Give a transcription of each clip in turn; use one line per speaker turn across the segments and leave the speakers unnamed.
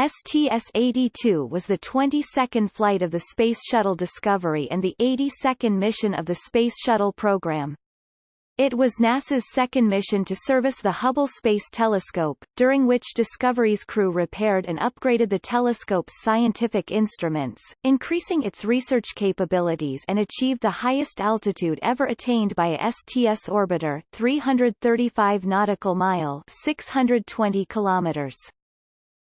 STS-82 was the 22nd flight of the Space Shuttle Discovery and the 82nd mission of the Space Shuttle program. It was NASA's second mission to service the Hubble Space Telescope, during which Discovery's crew repaired and upgraded the telescope's scientific instruments, increasing its research capabilities and achieved the highest altitude ever attained by a STS orbiter 335 nautical mile 620 kilometers.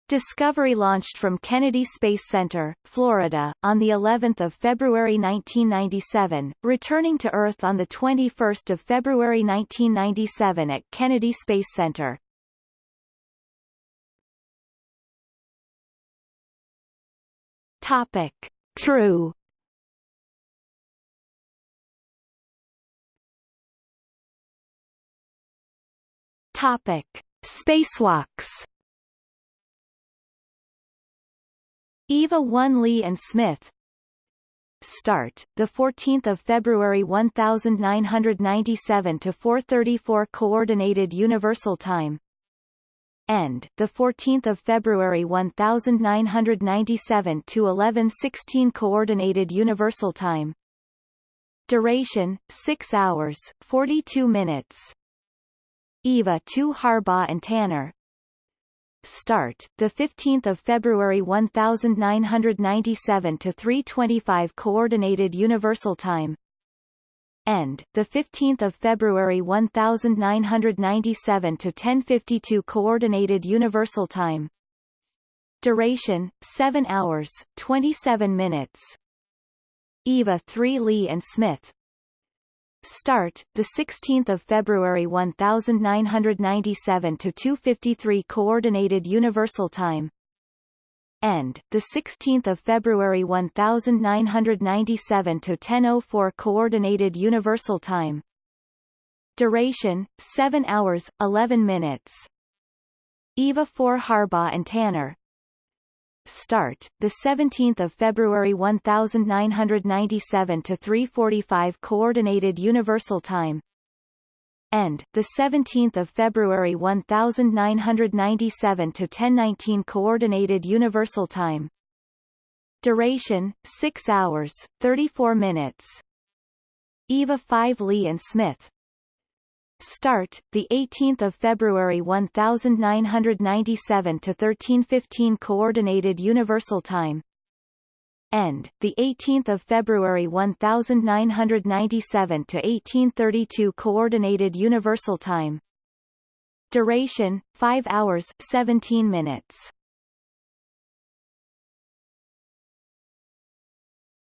Discovery launched from Kennedy Space Center, Florida, on the 11th of February 1997, returning to Earth on the 21st of February 1997 at Kennedy Space Center. Topic: True. Topic: Spacewalks. EVA 1 Lee and Smith Start, the 14th of February 1997 to 4:34 Coordinated Universal Time. End, the 14th of February 1997 to 11:16 Coordinated Universal Time. Duration: 6 hours, 42 minutes. EVA 2 Harbaugh and Tanner, Start, the 15th of February 1997 to 3:25 Coordinated Universal Time. End, the 15th of February 1997 to 10:52 Coordinated Universal Time. Duration: 7 hours, 27 minutes. EVA 3 Lee and Smith, Start, the 16th of February 1997 to 2:53 Coordinated Universal Time. End, the 16th of February 1997 to 10:04 Coordinated Universal Time. Duration: 7 hours 11 minutes. EVA 4 Harbaugh and Tanner, Start, the 17th of February 1997 to 3:45 Coordinated Universal Time. End, the 17th of February 1997 to 10:19 Coordinated Universal Time. Duration: 6 hours, 34 minutes. EVA 5 Lee and Smith, Start, the 18th of February 1997 to 13:15 Coordinated Universal Time. End, the 18th of February 1997 to 18:32 Coordinated Universal Time. Duration: 5 hours 17 minutes.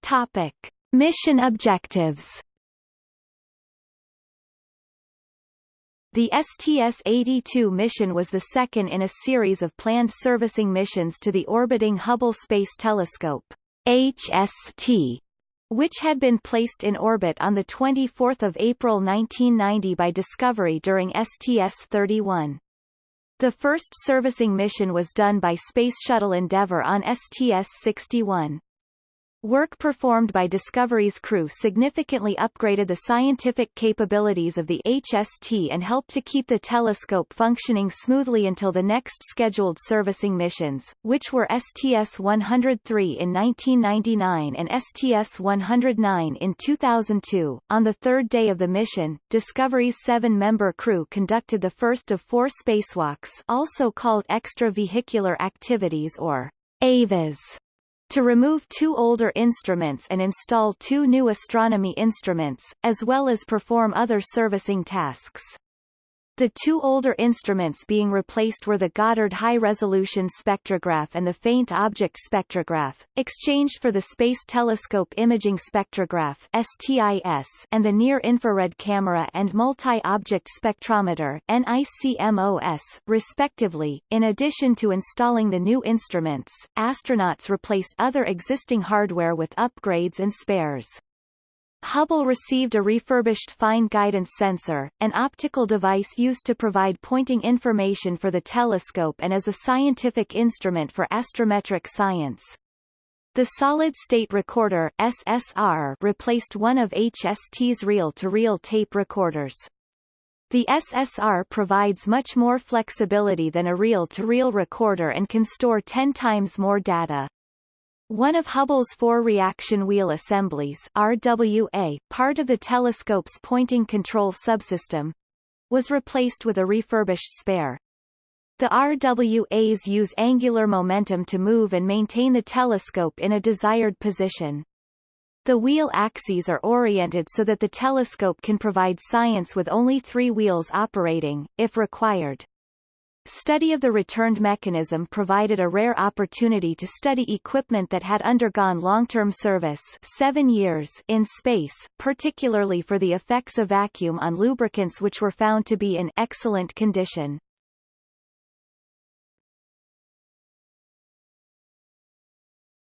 Topic: Mission objectives. The STS-82 mission was the second in a series of planned servicing missions to the orbiting Hubble Space Telescope HST, which had been placed in orbit on 24 April 1990 by Discovery during STS-31. The first servicing mission was done by Space Shuttle Endeavour on STS-61. Work performed by Discovery's crew significantly upgraded the scientific capabilities of the HST and helped to keep the telescope functioning smoothly until the next scheduled servicing missions, which were STS-103 in 1999 and STS-109 in 2002. On the third day of the mission, Discovery's seven-member crew conducted the first of four spacewalks also called extravehicular activities or EVAs to remove two older instruments and install two new astronomy instruments, as well as perform other servicing tasks. The two older instruments being replaced were the Goddard High Resolution Spectrograph and the Faint Object Spectrograph, exchanged for the Space Telescope Imaging Spectrograph STIS and the Near Infrared Camera and Multi-Object Spectrometer NICMOS, respectively. In addition to installing the new instruments, astronauts replaced other existing hardware with upgrades and spares. Hubble received a refurbished fine guidance sensor, an optical device used to provide pointing information for the telescope and as a scientific instrument for astrometric science. The solid-state recorder SSR replaced one of HST's reel-to-reel tape recorders. The SSR provides much more flexibility than a reel-to-reel -reel recorder and can store 10 times more data. One of Hubble's four reaction wheel assemblies RWA, part of the telescope's pointing control subsystem, was replaced with a refurbished spare. The RWAs use angular momentum to move and maintain the telescope in a desired position. The wheel axes are oriented so that the telescope can provide science with only three wheels operating, if required. Study of the returned mechanism provided a rare opportunity to study equipment that had undergone long-term service seven years in space, particularly for the effects of vacuum on lubricants which were found to be in excellent condition.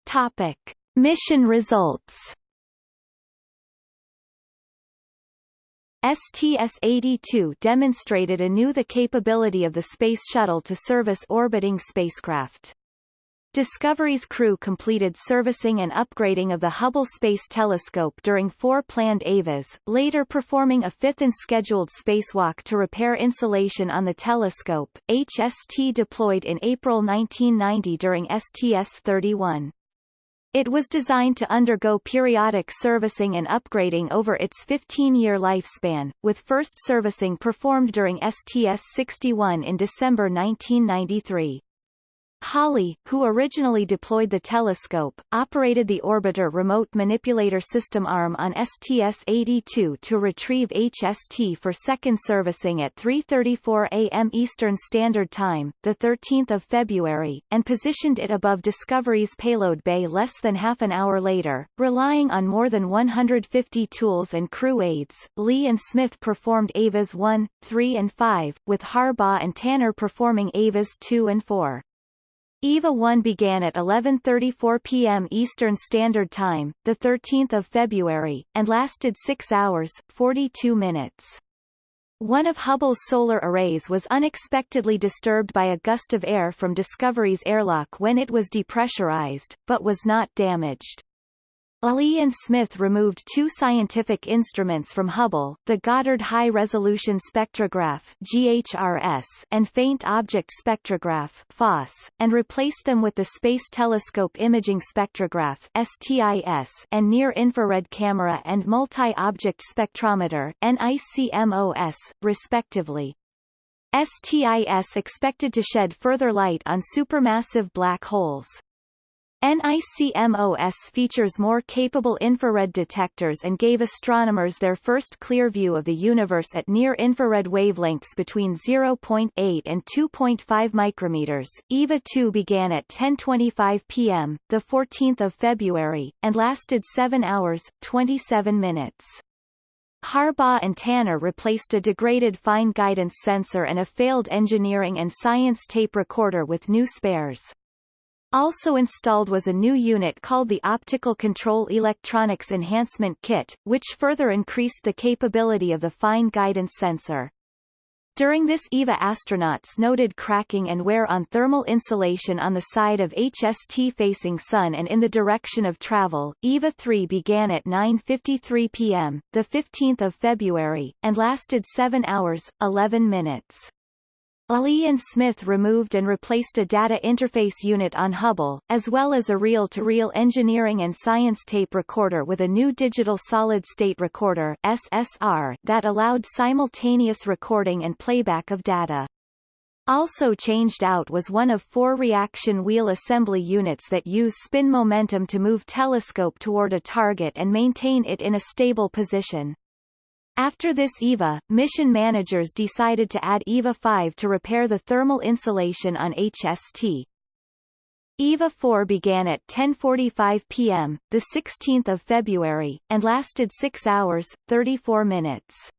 Topic. Mission results STS-82 demonstrated anew the capability of the Space Shuttle to service orbiting spacecraft. Discovery's crew completed servicing and upgrading of the Hubble Space Telescope during four planned EVAs, later performing a fifth and scheduled spacewalk to repair insulation on the telescope. HST deployed in April 1990 during STS-31. It was designed to undergo periodic servicing and upgrading over its 15-year lifespan, with first servicing performed during STS-61 in December 1993. Hawley, who originally deployed the telescope, operated the Orbiter Remote Manipulator System arm on STS-82 to retrieve HST for second servicing at 3.34 a.m. Eastern Standard Time, 13 February, and positioned it above Discovery's payload bay less than half an hour later. Relying on more than 150 tools and crew aids, Lee and Smith performed EVAs 1, 3 and 5, with Harbaugh and Tanner performing EVAs 2 and 4. EVA 1 began at 11.34 p.m. Eastern Standard Time, 13 February, and lasted 6 hours, 42 minutes. One of Hubble's solar arrays was unexpectedly disturbed by a gust of air from Discovery's airlock when it was depressurized, but was not damaged. Lee and Smith removed two scientific instruments from Hubble, the Goddard High Resolution Spectrograph GHRS and Faint Object Spectrograph FOSS, and replaced them with the Space Telescope Imaging Spectrograph STIS and Near Infrared Camera and Multi-Object Spectrometer NICMOS, respectively. STIS expected to shed further light on supermassive black holes. NICMOS features more capable infrared detectors and gave astronomers their first clear view of the universe at near-infrared wavelengths between 0.8 and 2.5 micrometers. EVA 2 began at 10:25 p.m. the 14th of February and lasted 7 hours 27 minutes. Harbaugh and Tanner replaced a degraded fine guidance sensor and a failed engineering and science tape recorder with new spares. Also installed was a new unit called the Optical Control Electronics Enhancement Kit, which further increased the capability of the fine guidance sensor. During this EVA astronauts noted cracking and wear on thermal insulation on the side of HST facing Sun and in the direction of travel. EVA 3 began at 9.53 p.m., the 15th of February, and lasted 7 hours, 11 minutes. Lee and Smith removed and replaced a data interface unit on Hubble, as well as a reel-to-reel -reel engineering and science tape recorder with a new digital solid-state recorder SSR that allowed simultaneous recording and playback of data. Also changed out was one of four reaction wheel assembly units that use spin momentum to move telescope toward a target and maintain it in a stable position. After this EVA, mission managers decided to add EVA 5 to repair the thermal insulation on HST. EVA 4 began at 10.45 p.m., 16 February, and lasted 6 hours, 34 minutes.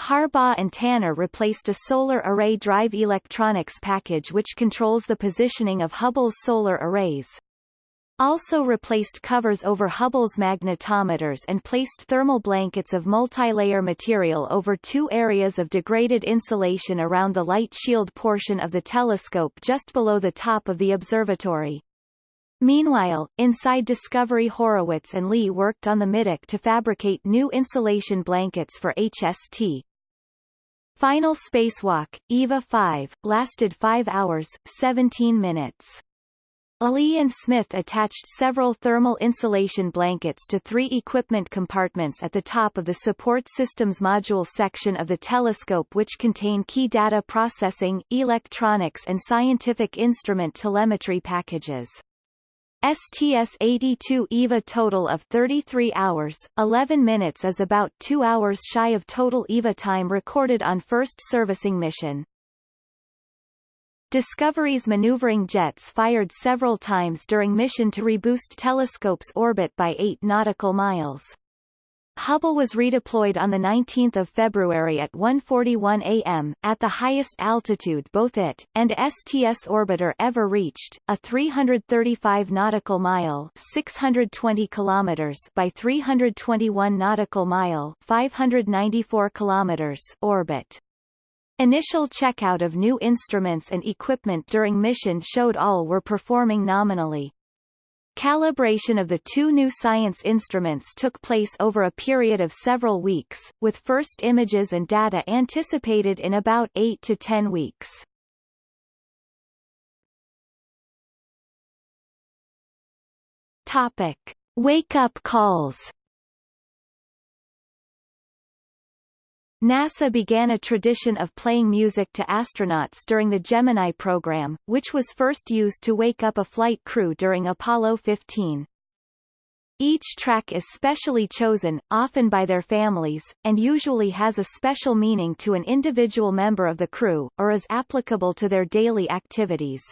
Harbaugh and Tanner replaced a solar array drive electronics package which controls the positioning of Hubble's solar arrays also replaced covers over Hubble's magnetometers and placed thermal blankets of multilayer material over two areas of degraded insulation around the light shield portion of the telescope just below the top of the observatory. Meanwhile, inside Discovery Horowitz and Lee worked on the middeck to fabricate new insulation blankets for HST. Final spacewalk, EVA 5, lasted 5 hours, 17 minutes. Lee and Smith attached several thermal insulation blankets to three equipment compartments at the top of the Support Systems Module section of the telescope which contain key data processing, electronics and scientific instrument telemetry packages. STS-82 EVA total of 33 hours, 11 minutes is about 2 hours shy of total EVA time recorded on first servicing mission. Discovery's maneuvering jets fired several times during mission to reboost telescope's orbit by 8 nautical miles. Hubble was redeployed on 19 February at 1.41 am, at the highest altitude both it, and STS orbiter ever reached, a 335 nautical mile 620 kilometers by 321 nautical mile 594 kilometers orbit. Initial checkout of new instruments and equipment during mission showed all were performing nominally. Calibration of the two new science instruments took place over a period of several weeks, with first images and data anticipated in about 8 to 10 weeks. Topic. Wake-up calls NASA began a tradition of playing music to astronauts during the Gemini program, which was first used to wake up a flight crew during Apollo 15. Each track is specially chosen, often by their families, and usually has a special meaning to an individual member of the crew, or is applicable to their daily activities.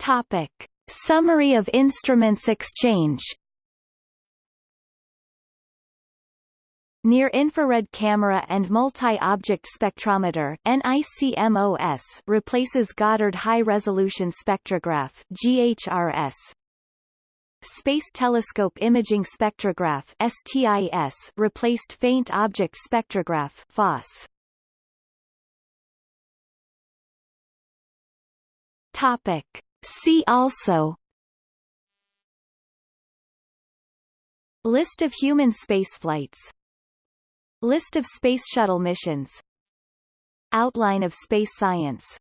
Topic. Summary of instruments exchange Near-infrared camera and multi-object spectrometer NICMOS replaces Goddard High-Resolution Spectrograph GHRS. Space Telescope Imaging Spectrograph STIS replaced Faint Object Spectrograph FOSS. Topic. See also List of human spaceflights List of Space Shuttle missions. Outline of space science